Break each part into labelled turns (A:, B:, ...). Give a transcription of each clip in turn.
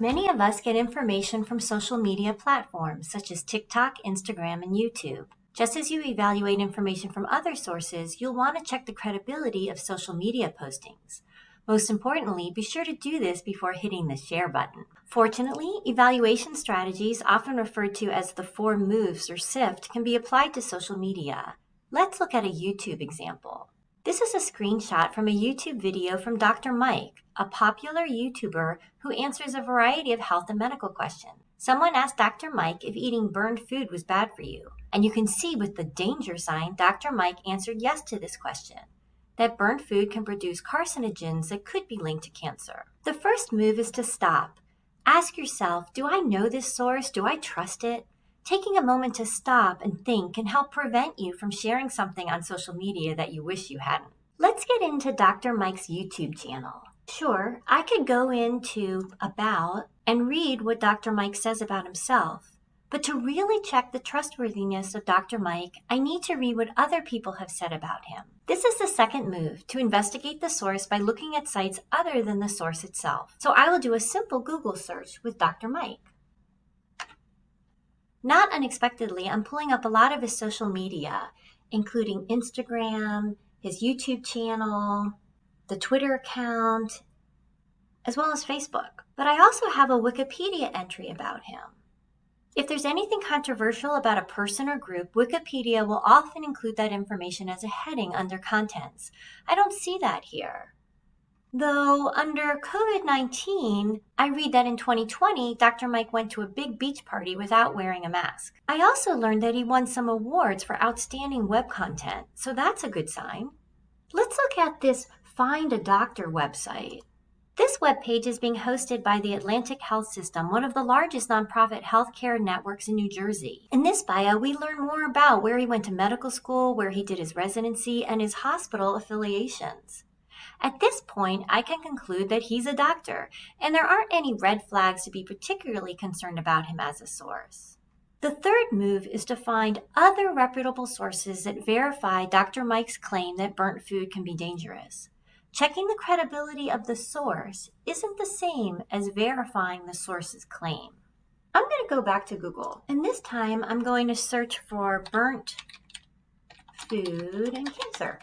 A: Many of us get information from social media platforms such as TikTok, Instagram, and YouTube. Just as you evaluate information from other sources, you'll want to check the credibility of social media postings. Most importantly, be sure to do this before hitting the share button. Fortunately, evaluation strategies, often referred to as the four moves or SIFT, can be applied to social media. Let's look at a YouTube example. This is a screenshot from a YouTube video from Dr. Mike, a popular YouTuber who answers a variety of health and medical questions. Someone asked Dr. Mike if eating burned food was bad for you, and you can see with the danger sign, Dr. Mike answered yes to this question that burned food can produce carcinogens that could be linked to cancer. The first move is to stop. Ask yourself, do I know this source? Do I trust it? Taking a moment to stop and think can help prevent you from sharing something on social media that you wish you hadn't. Let's get into Dr. Mike's YouTube channel. Sure, I could go into About and read what Dr. Mike says about himself. But to really check the trustworthiness of Dr. Mike, I need to read what other people have said about him. This is the second move, to investigate the source by looking at sites other than the source itself. So I will do a simple Google search with Dr. Mike. Not unexpectedly, I'm pulling up a lot of his social media, including Instagram, his YouTube channel, the Twitter account, as well as Facebook. But I also have a Wikipedia entry about him. If there's anything controversial about a person or group, Wikipedia will often include that information as a heading under contents. I don't see that here. Though under COVID 19, I read that in 2020, Dr. Mike went to a big beach party without wearing a mask. I also learned that he won some awards for outstanding web content, so that's a good sign. Let's look at this Find a Doctor website. This webpage is being hosted by the Atlantic Health System, one of the largest nonprofit healthcare networks in New Jersey. In this bio, we learn more about where he went to medical school, where he did his residency, and his hospital affiliations. At this point, I can conclude that he's a doctor, and there aren't any red flags to be particularly concerned about him as a source. The third move is to find other reputable sources that verify Dr. Mike's claim that burnt food can be dangerous. Checking the credibility of the source isn't the same as verifying the source's claim. I'm going to go back to Google, and this time I'm going to search for burnt food and cancer.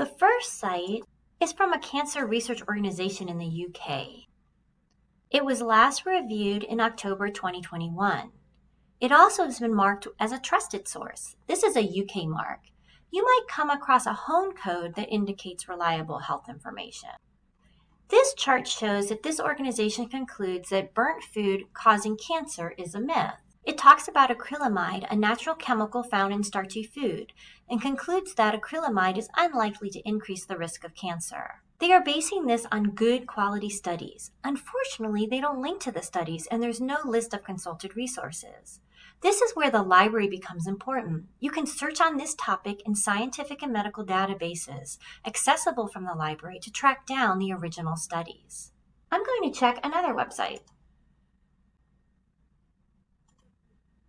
A: The first site is from a cancer research organization in the UK. It was last reviewed in October 2021. It also has been marked as a trusted source. This is a UK mark you might come across a HONcode that indicates reliable health information. This chart shows that this organization concludes that burnt food causing cancer is a myth. It talks about acrylamide, a natural chemical found in starchy food, and concludes that acrylamide is unlikely to increase the risk of cancer. They are basing this on good quality studies. Unfortunately, they don't link to the studies and there's no list of consulted resources. This is where the library becomes important. You can search on this topic in scientific and medical databases accessible from the library to track down the original studies. I'm going to check another website.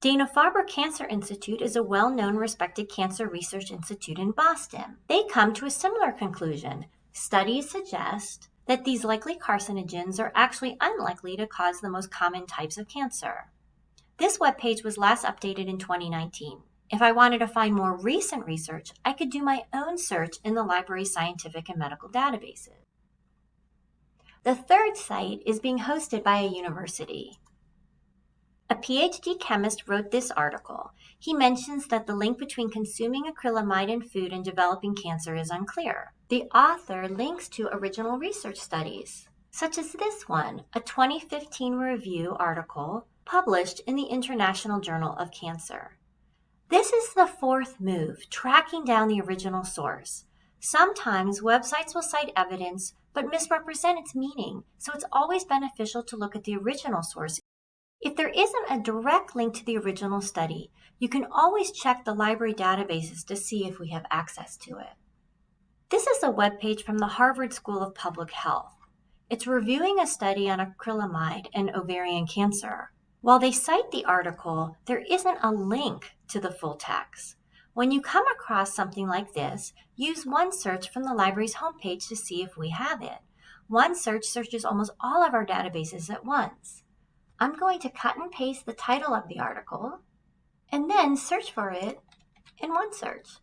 A: Dana-Farber Cancer Institute is a well-known respected cancer research institute in Boston. They come to a similar conclusion. Studies suggest that these likely carcinogens are actually unlikely to cause the most common types of cancer. This webpage was last updated in 2019. If I wanted to find more recent research, I could do my own search in the library's scientific and medical databases. The third site is being hosted by a university. A PhD chemist wrote this article. He mentions that the link between consuming acrylamide in food and developing cancer is unclear. The author links to original research studies, such as this one, a 2015 review article published in the International Journal of Cancer. This is the fourth move, tracking down the original source. Sometimes websites will cite evidence but misrepresent its meaning, so it's always beneficial to look at the original source. If there isn't a direct link to the original study, you can always check the library databases to see if we have access to it. This is a webpage from the Harvard School of Public Health. It's reviewing a study on acrylamide and ovarian cancer. While they cite the article, there isn't a link to the full text. When you come across something like this, use OneSearch from the library's homepage to see if we have it. OneSearch searches almost all of our databases at once. I'm going to cut and paste the title of the article and then search for it in OneSearch.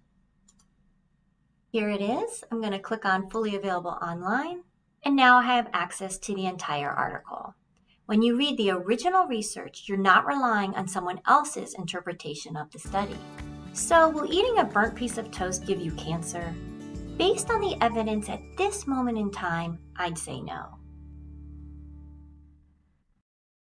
A: Here it is. I'm going to click on Fully Available Online, and now I have access to the entire article. When you read the original research, you're not relying on someone else's interpretation of the study. So, will eating a burnt piece of toast give you cancer? Based on the evidence at this moment in time, I'd say no.